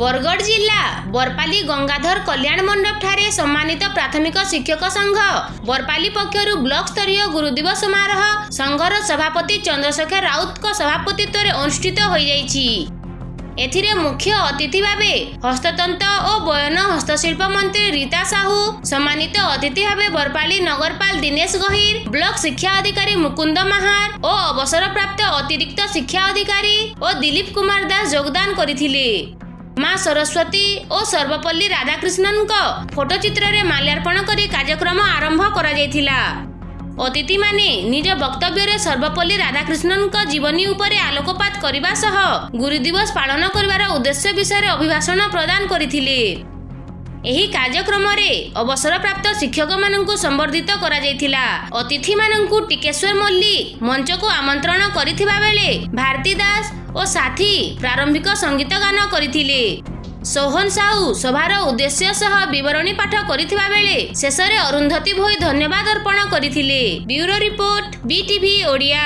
ବରଗଡ଼ ଜିଲ୍ଲା ବରପାଲି ଗଙ୍ଗାଧର କଲ୍ୟାଣ ମଣ୍ଡପଠାରେ ସମ୍ମାନିତ ପ୍ରାଥମିକ ଶିକ୍ଷକ ସଂଘ ବରପାଲି ପକ୍ଷରୁ ବ୍ଲକ ସ୍ତରୀୟ ଗୁରୁଦିବସ ସମାରୋହ ସଂଘର ସଭାପତି ଚନ୍ଦ୍ରଶେଖର ରାଉତଙ୍କ ସଭାପତିତ୍ୱରେ ଅନୁଷ୍ଠିତ ହୋଇଯାଇଛି। ଏଥିରେ ମୁଖ୍ୟ ଅତିଥି ଭାବେ ହସ୍ତତନ୍ତ ଓ ବୟନ ହସ୍ତଶିଳ୍ପ ମନ୍ତ୍ରୀ ରୀତା ସାହୁ ସମ୍ମାନିତ ଅତିଥି ଭାବେ ବରପାଲି ନଗରପାଳ ଦିନେଶ ଗହିର ବ୍ଲକ ଶିକ୍ଷା ଅଧିକାରୀ ମୁକୁନ୍ଦ ମାହାର ଓ ଅବସରପ୍ରାପ୍ତ ଅତିରିକ୍ତ ଶିକ୍ଷା ଅଧିକାରୀ ଓ ଦିଲ୍ଲୀପ କୁମାର ଦାସ ଯୋଗଦାନ କରିଥିଲେ। ମା ସରସ୍ୱତୀ ଓ ସର୍ବପଲ୍ଲୀ ରାଧାକୃଷ୍ଣନଙ୍କ ଫଟୋଚିତ୍ରରେ ମାଲ୍ୟାର୍ପଣ କରି କାର୍ଯ୍ୟକ୍ରମ ଆରମ୍ଭ କରାଯାଇଥିଲା। ଅତିଥିମାନେ ନିଜ ବକ୍ତବ୍ୟରେ ସର୍ବପଲ୍ଲୀ ରାଧାକୃଷ୍ଣନଙ୍କ ଜୀବନୀ ଉପରେ ଆଲୋକପାତ କରିବା ସହ ଗୁରୁଦିବସ ପାଳନ କରିବାର ଉଦ୍ଦେଶ୍ୟ ବିଷୟରେ ଅଭିଭାଷଣ ପ୍ରଦାନ କରିଥିଲେ। ଏହି କାର୍ଯ୍ୟକ୍ରମରେ ଅବସରପ୍ରାପ୍ତ ଶିକ୍ଷକମାନଙ୍କୁ ସମ୍ବର୍ଦ୍ଧିତ କରାଯାଇଥିଲା। ଅତିଥିମାନଙ୍କୁ ଟିକେଶ୍ୱର ମଲ୍ଲିକ ମଞ୍ଚକୁ ଆମନ୍ତ୍ରଣ କରିଥିବା ବେଳେ ଭାରତୀ ଦାସ ଓ ସାଥୀ ପ୍ରାରମ୍ଭିକ ସଙ୍ଗୀତ ଗାନ କରିଥିଲେ। ସୋହନ ସାହୁ ସଭାର ଉଦ୍ଦେଶ୍ୟ ସହ ବିବରଣୀ ପାଠ କରିଥିବା ବେଳେ ଶେଷରେ ଅରୁନ୍ଧତୀ ଭୋଇ ଧନ୍ୟବାଦ ଅର୍ପଣ କରିଥିଲେ। Bureau report BTV Odia.